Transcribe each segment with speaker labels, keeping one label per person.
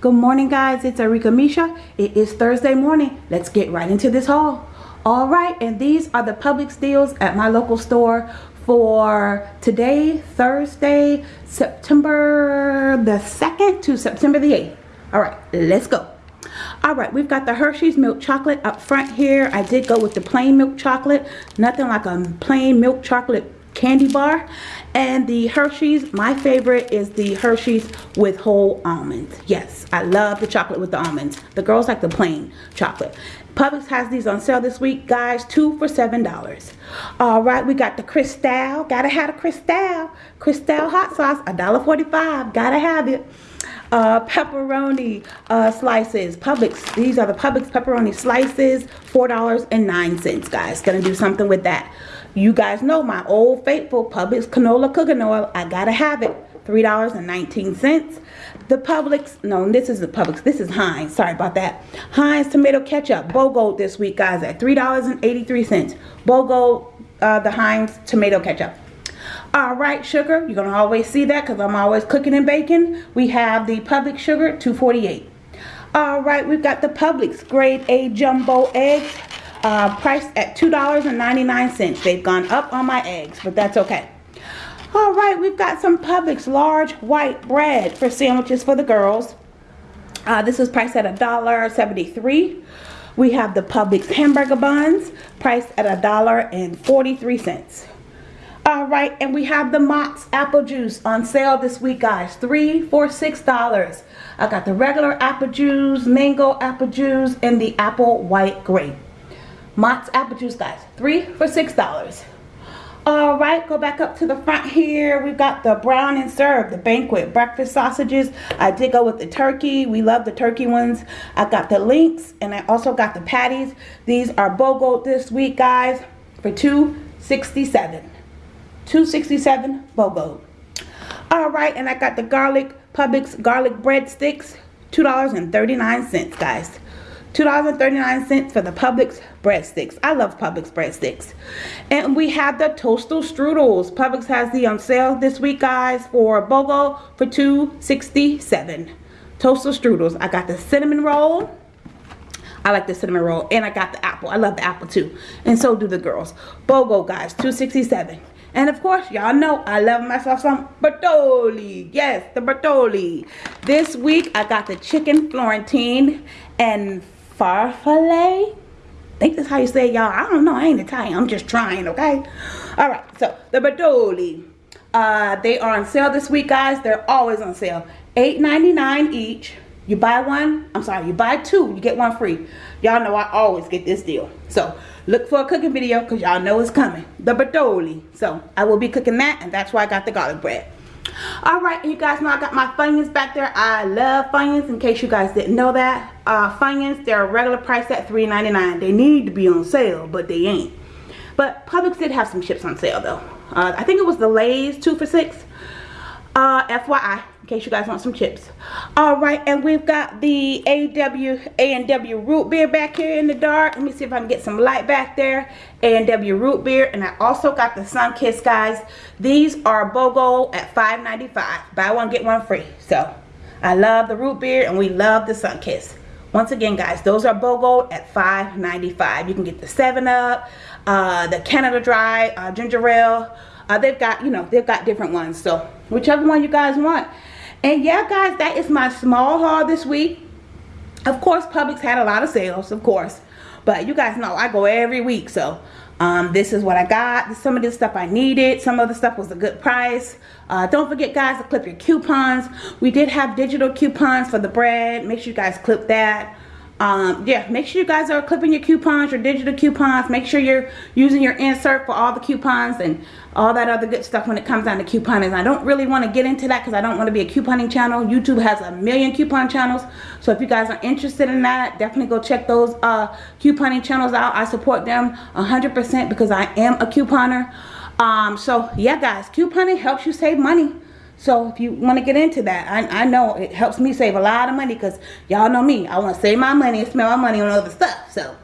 Speaker 1: Good morning guys, it's Arika Misha. It is Thursday morning. Let's get right into this haul. Alright, and these are the Publix deals at my local store for today, Thursday, September the 2nd to September the 8th. Alright, let's go. Alright, we've got the Hershey's milk chocolate up front here. I did go with the plain milk chocolate. Nothing like a plain milk chocolate candy bar. And the Hershey's my favorite is the Hershey's with whole almonds. Yes I love the chocolate with the almonds. The girls like the plain chocolate. Publix has these on sale this week guys two for seven dollars. All right we got the Crystal gotta have a Crystal Crystal hot sauce a dollar 45 gotta have it. Uh, pepperoni uh, slices. Publix these are the Publix pepperoni slices four dollars and nine cents guys. Gonna do something with that you guys know my old faithful Publix canola cooking oil. I gotta have it. $3.19. The Publix, no, this is the Publix. This is Heinz. Sorry about that. Heinz tomato ketchup, BOGO this week, guys, at $3.83. BOGO, uh, the Heinz tomato ketchup. All right, sugar. You're going to always see that because I'm always cooking and baking. We have the Publix sugar, 248 All right, we've got the Publix grade A jumbo eggs uh, priced at $2.99. They've gone up on my eggs, but that's okay. All right, we've got some Publix large white bread for sandwiches for the girls. Uh, this is priced at $1.73. We have the Publix hamburger buns priced at $1.43. All right, and we have the Mott's apple juice on sale this week, guys. Three for $6. I got the regular apple juice, mango apple juice, and the apple white grape. Mott's apple juice, guys. Three for $6. All right, go back up to the front here. We've got the brown and serve, the banquet breakfast sausages. I did go with the turkey. We love the turkey ones. I got the links and I also got the patties. These are BOGO this week, guys, for 267 267 BOGO. All right, and I got the garlic Publix garlic breadsticks, $2.39, guys. $2.39 for the Publix breadsticks. I love Publix breadsticks. And we have the Toaster Strudels. Publix has the on sale this week, guys, for BOGO for $2.67. Toaster Strudels. I got the cinnamon roll. I like the cinnamon roll. And I got the apple. I love the apple too. And so do the girls. BOGO, guys, $2.67. And of course, y'all know I love myself some Bertolli. Yes, the Bertolli. This week, I got the chicken Florentine and farfalle. Think that's how you say it, y'all. I don't know. I ain't Italian. I'm just trying, okay? All right. So, the Bertolli. Uh, they are on sale this week, guys. They're always on sale. $8.99 each. You buy one, I'm sorry, you buy two, you get one free. Y'all know I always get this deal. So, look for a cooking video because y'all know it's coming. The Bertolli. So, I will be cooking that, and that's why I got the garlic bread. Alright, you guys know I got my Funyuns back there. I love Funyuns in case you guys didn't know that. Uh, Funyuns, they're a regular price at $3.99. They need to be on sale, but they ain't. But Publix did have some chips on sale though. Uh, I think it was the Lay's 2 for 6. Uh, FYI, in case you guys want some chips. Alright, and we've got the AW, A&W root beer back here in the dark. Let me see if I can get some light back there. A&W root beer. And I also got the Sunkist guys. These are BOGO at $5.95. Buy one, get one free. So, I love the root beer and we love the Sunkist Once again, guys, those are BOGO at $5.95. You can get the 7-Up, uh, the Canada Dry, uh, Ginger Ale. Uh, they've got, you know, they've got different ones. So, whichever one you guys want. And yeah, guys, that is my small haul this week. Of course, Publix had a lot of sales, of course. But you guys know I go every week, so um, this is what I got. Some of this stuff I needed. Some of the stuff was a good price. Uh, don't forget, guys, to clip your coupons. We did have digital coupons for the bread. Make sure you guys clip that um, yeah make sure you guys are clipping your coupons your digital coupons. Make sure you're using your insert for all the coupons and all that other good stuff when it comes down to couponing. I don't really want to get into that because I don't want to be a couponing channel. YouTube has a million coupon channels. So if you guys are interested in that definitely go check those uh, couponing channels out. I support them 100% because I am a couponer. Um, so yeah guys couponing helps you save money so if you want to get into that, I, I know it helps me save a lot of money because y'all know me. I want to save my money and spend my money on other stuff. So,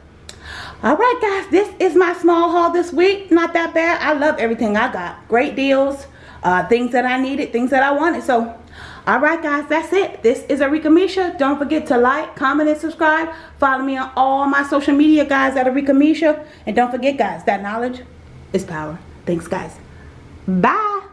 Speaker 1: alright guys, this is my small haul this week. Not that bad. I love everything I got. Great deals, uh, things that I needed, things that I wanted. So, All right, guys, that's it. This is Arika Misha. Don't forget to like, comment, and subscribe. Follow me on all my social media, guys, at Arika Misha. And don't forget, guys, that knowledge is power. Thanks, guys. Bye.